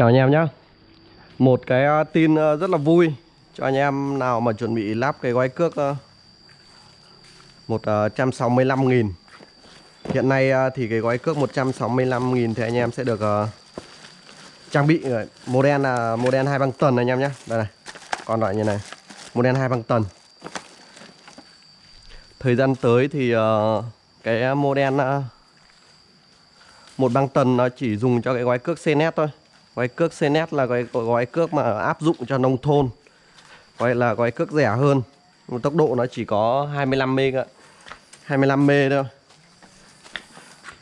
Chào anh em nhé Một cái ờ, tin ờ, rất là vui cho anh em nào mà chuẩn bị lắp cái gói cước ờ, 165.000 Hiện nay thì cái gói cước 165.000 thì anh em sẽ được trang bị model là model hai băng tần anh em nhé Đây này Còn loại như này, Model hai băng tần Thời gian tới thì cái model một băng tần nó chỉ dùng cho cái gói cước CNET thôi gói cước CNET là gói, gói cước mà áp dụng cho nông thôn. Gọi là gói cước rẻ hơn. Tốc độ nó chỉ có 25 m 25 m thôi.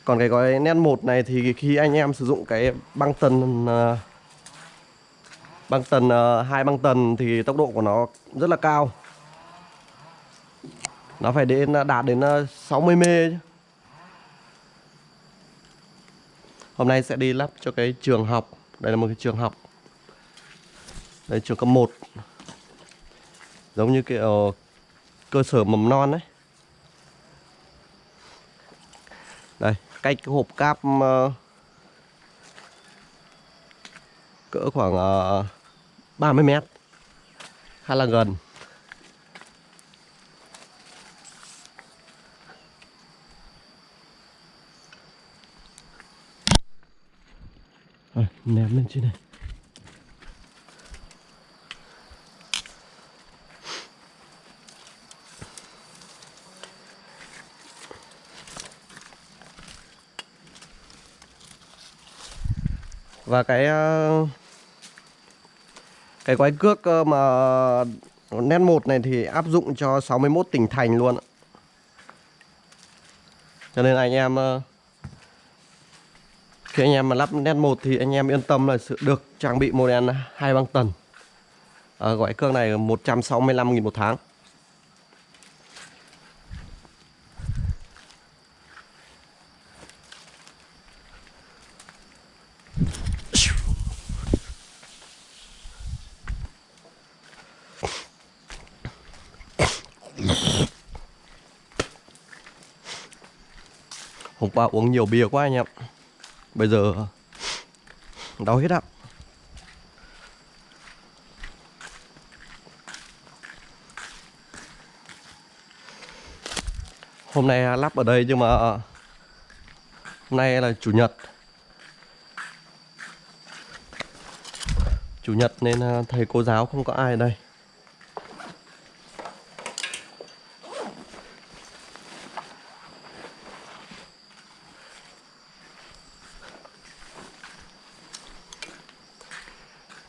Còn cái gói net 1 này thì khi anh em sử dụng cái băng tần ờ, băng tần ờ, hai băng tần thì tốc độ của nó rất là cao. Nó phải đến ờ, đạt đến 60 m chứ. Hôm nay sẽ đi lắp cho cái trường học. Đây là một cái trường học. Đây trường cấp 1 Giống như kiểu ờ, cơ sở mầm non đấy Đây, cách cái hộp cáp ờ, Cỡ khoảng ờ, uh, 30 mét. Khá là gần. Ném lên trên này Và cái ờ, cái quái cước ờ, mà nét 1 này thì áp dụng cho 61 tỉnh thành luôn ạ. Cho nên anh em ờ, khi anh em mà lắp nét 1 thì anh em yên tâm là sự được trang bị model hai băng tần. À, gọi cương này 165.000 một tháng. Hôm qua uống nhiều bia quá anh em. Bây giờ đau hết ạ. Hôm nay lắp ở đây nhưng mà hôm nay là chủ nhật. Chủ nhật nên ờ, thầy cô giáo không có ai ở đây.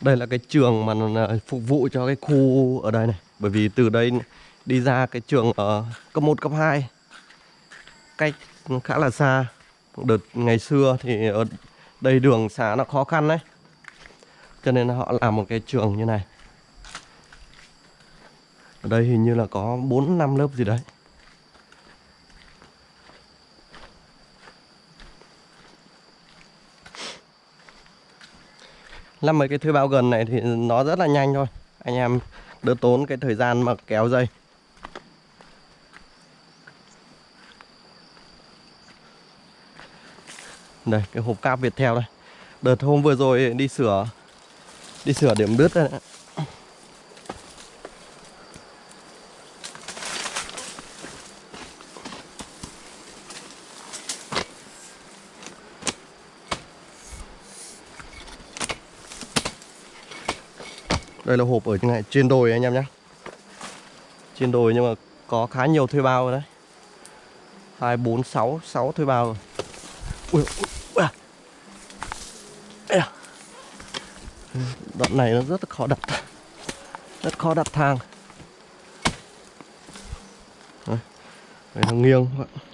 Đây là cái trường mà phục vụ cho cái khu ở đây này. Bởi vì từ đây đi ra cái trường ở cấp 1, cấp 2 Cách khá là xa. Đợt ngày xưa thì ở đây đường xá nó khó khăn đấy. Cho nên họ làm một cái trường như này. Ở đây hình như là có 4 năm lớp gì đấy. Làm mấy cái thuê bao gần này thì nó rất là nhanh thôi. Anh em đỡ tốn cái thời gian mà kéo dây. Đây, cái hộp cáp Viettel đây. Đợt hôm vừa rồi đi sửa Đi sửa điểm đứt đây Đây là hộp ở trên này trên đồi anh em nhé. Trên đồi nhưng mà có khá nhiều thuê bao rồi đấy. 2, 4, 6, 6 thuê bao rồi. Ui, ui, ui. À. Đoạn này nó rất là khó đặt. Rất khó đặt thang. Đấy, Đây nó nghiêng. các bạn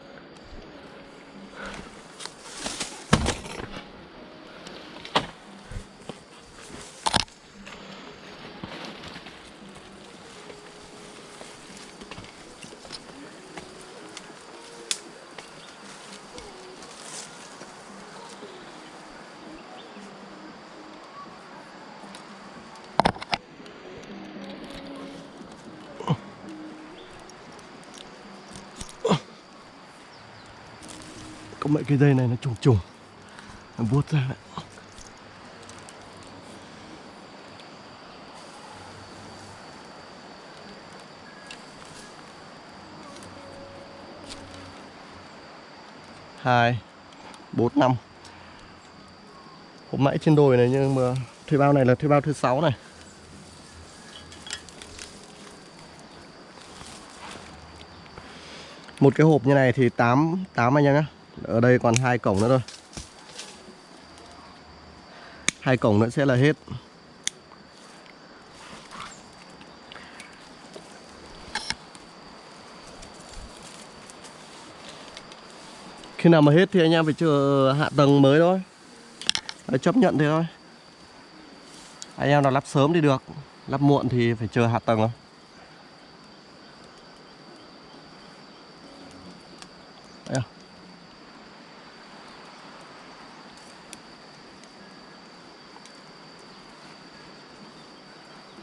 có mấy cái dây này nó trùng trùng. Nó vuốt ra đấy hai bốn năm. Hôm nãy trên đồi này nhưng mà thuê bao này là thuê bao thứ sáu này. Một cái hộp như này thì 8, 8 anh em nhé ở đây còn hai cổng nữa thôi. Hai cổng nữa sẽ là hết. Khi nào mà hết thì anh em phải chờ hạ tầng mới thôi. Đấy, Chấp nhận thế thôi. Anh em nào lắp sớm thì được Lắp muộn thì phải chờ hạ tầng thôi.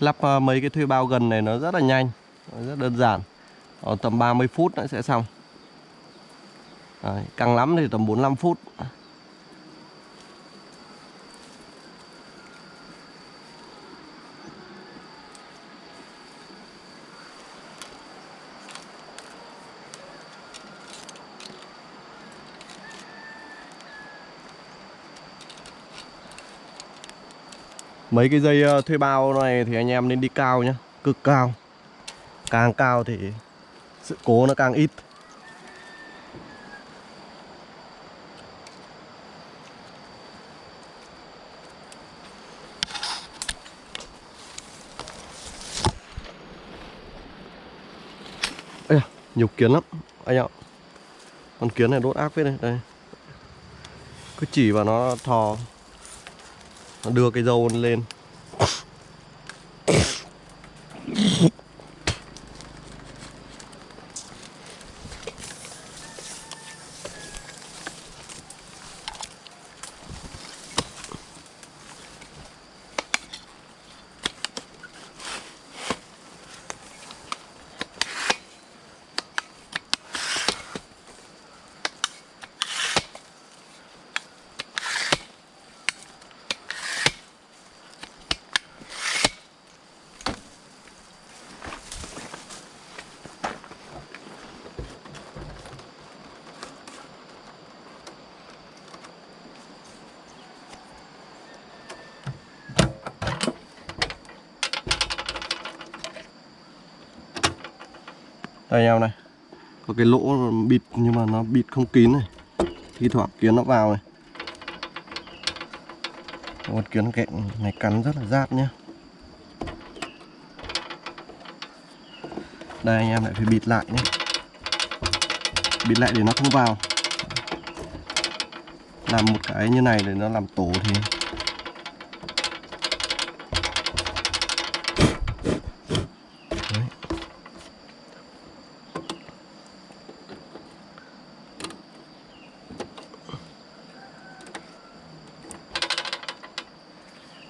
Lắp ờ, mấy cái thuê bao gần này nó rất là nhanh Rất đơn giản. Ở tầm 30 phút nó sẽ xong. Đấy, Căng lắm thì tầm 45 phút. Mấy cái dây ờ, thuê bao này thì anh em nên đi cao nhá, Cực cao. Càng cao thì sự cố nó càng ít. Ây nhiều kiến lắm. Anh ạ, Con kiến này đốt ác phết này đây. Cứ chỉ vào nó thò đưa cái dâu lên. Đây anh em này. Có cái lỗ bịt, nhưng mà nó bịt không kín này. Thi thoảng kiến nó vào này. Con kiến kẹn này cắn rất là rát nhá. Đây, anh em lại phải bịt lại nhé Bịt lại để nó không vào. Làm một cái như này để nó làm tổ thì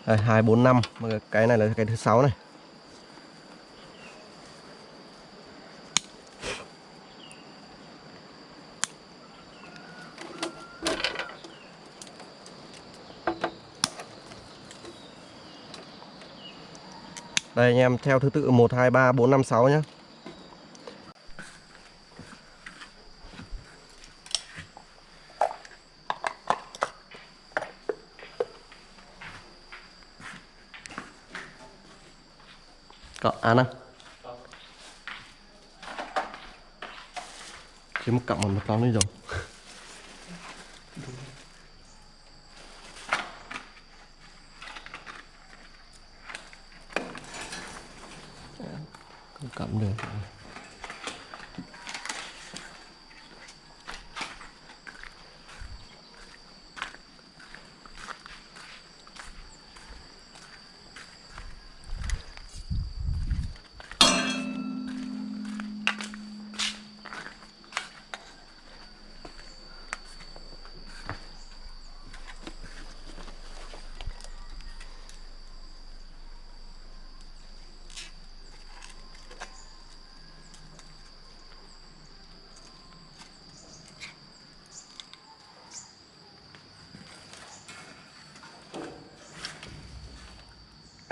Đây, 2, 4, 5 Cái này là cái thứ sáu này. Đây anh em theo thứ tự 1, 2, 3, 4, 5, 6 nhé Cọ, ăn không? Chỉ một cọng một con đi rồi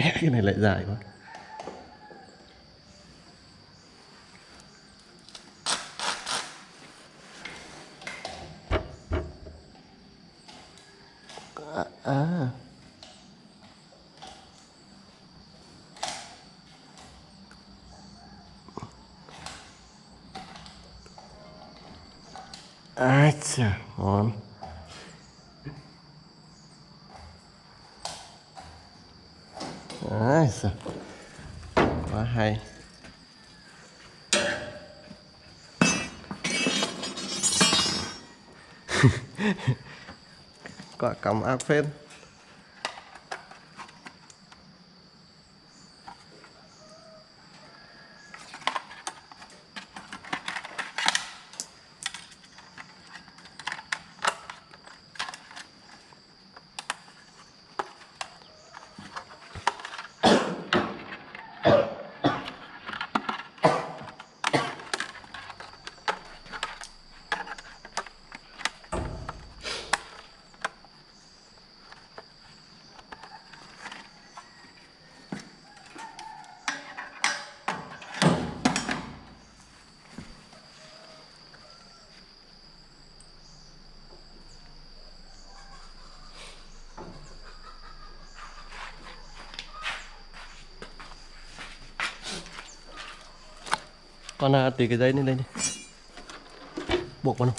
mẹ cái này lại dài quá. À à. Chà ngon. Quả cắm phết con à, tùy cái dây lên đây đi. Buộc vào luôn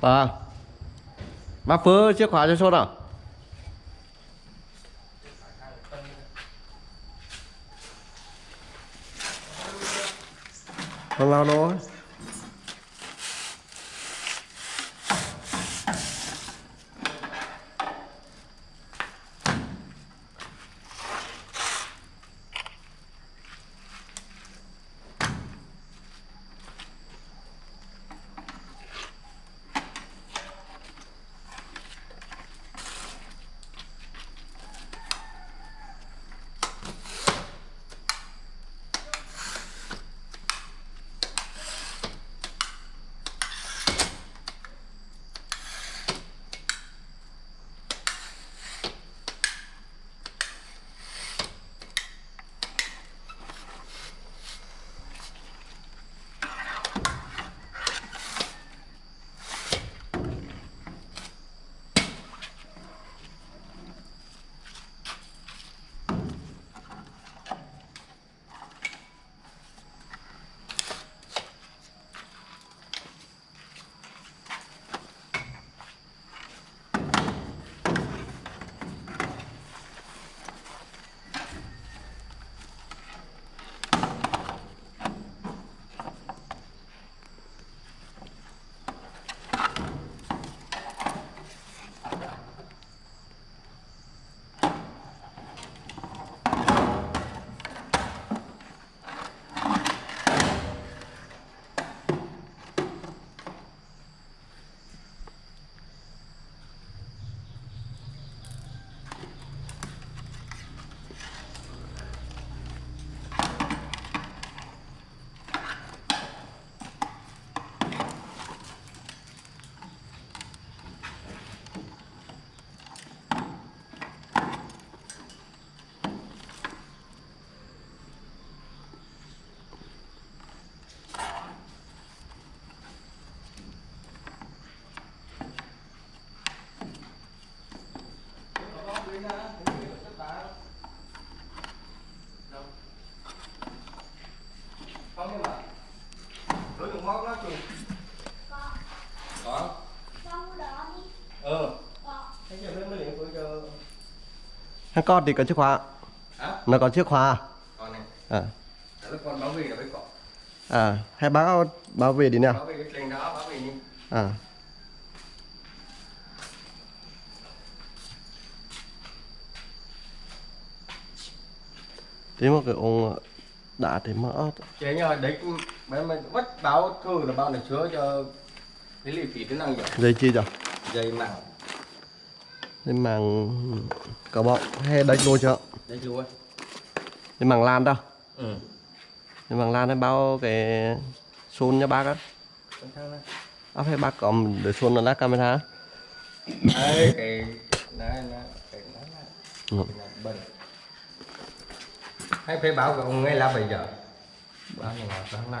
Vâng Bác Phứ chiếc khóa cho số nào Không lao nó đừng móc nó chừng Có. có Trong đó đi. ờ Có. thế giờ mới mới liền của cho Hắn con thì có chìa khóa. Hả? Nó có chìa khóa con này à đó là con báo về là phải có à hay báo báo về đi nè báo về cái kênh đó báo về đi. À thế mà cái ông đã thì mỡ chế nhờ đấy mấy mấy bắt báo thư là bao này chứa cho cái lì phí tính năng gì dây chi rồi dây màng. Dây màng cờ bọng hay đánh luôn chưa chú ơi dây màng lan đâu ừ. Dây màng lan hay bao cái xuân nha bác á. Này áp hay bác có để xuân là lát camera. Đấy, cái này cái là Ừ. cái này bẩn hay phải của ông ngay là bây giờ báo như nào sáng nay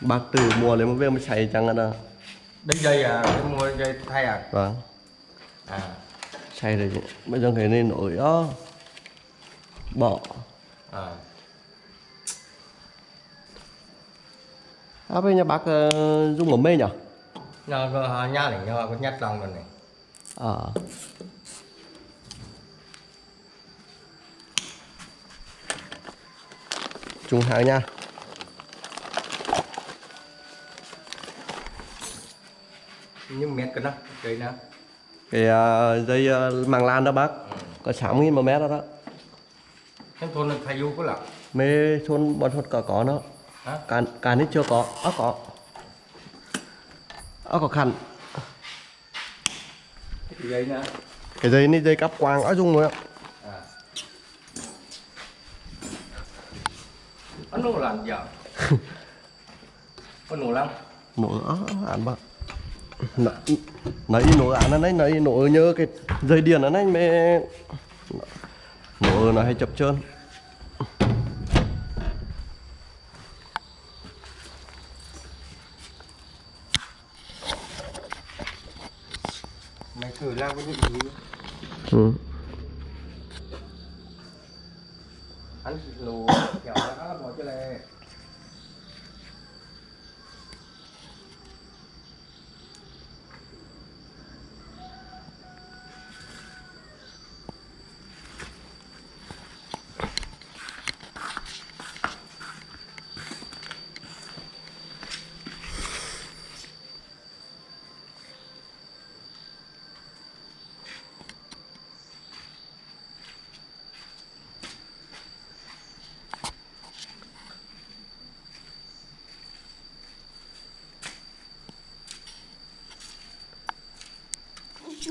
bác từ mua lấy một viên mới xài chẳng là đấy dây à cái mua dây thay à vâng à xài rồi bây giờ cái này nổi đó bỏ à áp hay nhà bác ờ, dùng ở mê nhỉ nhờ có nhà này nhờ có nhát lòng rồi này ờ trung hàng nha. Nhưng mét cái đó cái nào cái ờ, dây ờ, màng lan đó bác. Có 6 nghìn một mét đó đó. Cái thôn thay du có lắm. Mê thôn bọn thôn có có nó. Cả cả nít chưa có. Ớ có. Ớ có khăn. Cái dây nữa. Cái dây này dây cắp quang ở dùng rồi ạ à nó làm giờ có nổ lắm nổ á án bác. Nãy nổ án nó đấy nãy nổ nhớ cái dây điện nó đấy mê nổ nó hay chập trơn mày thử làm cái gì? Ừ. anh lù kiểu đó bỏ cho này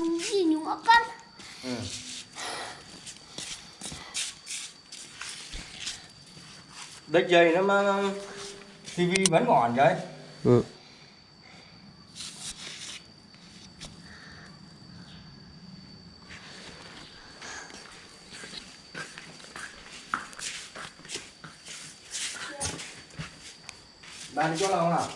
Chúng gì nhúng ở con. ừ. đất dây nó mà tivi vẫn còn vậy Ừ. bạn đi chỗ nào không nào